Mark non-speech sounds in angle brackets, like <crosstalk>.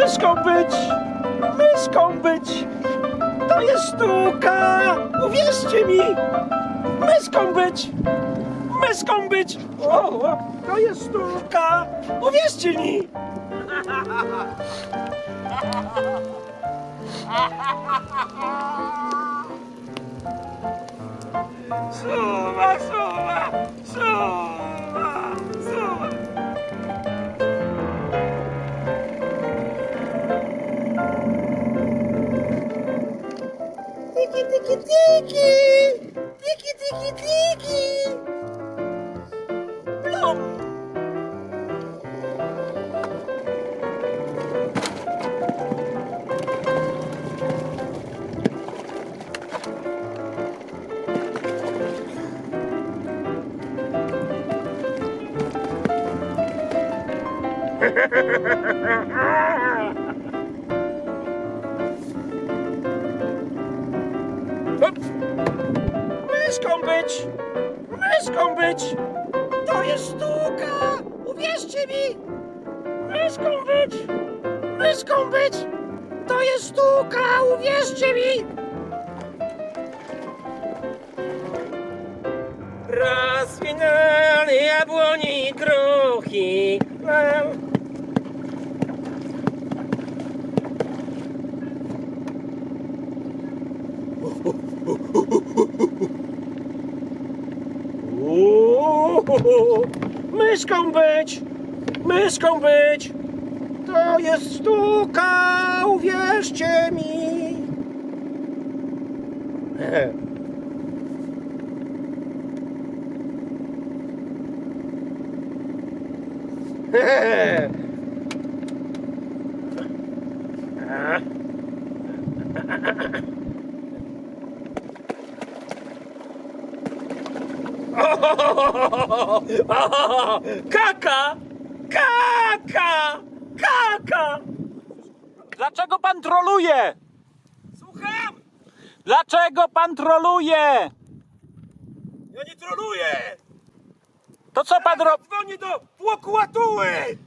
Myszką być! Myszką być! To jest sztuka! Uwierzcie mi! Myszką być! Myszką być! O, to jest sztuka! Uwierzcie mi! Suwa, suwa, suwa, suwa. Tiki, tiki, tiki! Tiki, tiki, tiki! Myszką być! Myszką być! To jest sztuka! Uwierzcie mi! Myszką być! Myszką być! To jest sztuka! Uwierzcie mi! Rozwinęli jabłoni i <laughs> myszką być! Myszką być! To jest sztuka! Uwierzcie mi! <laughs> <laughs> Kaka! Kaka! Kaka! Dlaczego pan troluje? Słucham! Dlaczego pan troluje? Ja nie troluję! To co pan robi? Dzwonię do prokuratury!